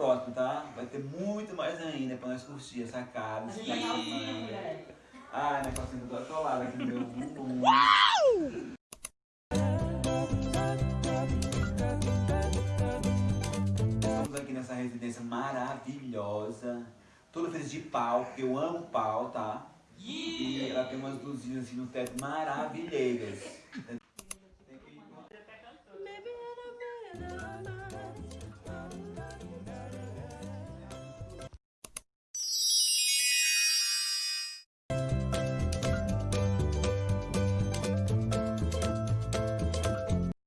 próximo, tá? Vai ter muito mais ainda pra nós curtir essa casa. Ai, minha calcinha toda atolada aqui no meu bumbum. Estamos aqui nessa residência maravilhosa. Toda feita de pau, porque eu amo pau, tá? E ela tem umas luzinhas assim no teto maravilheiras.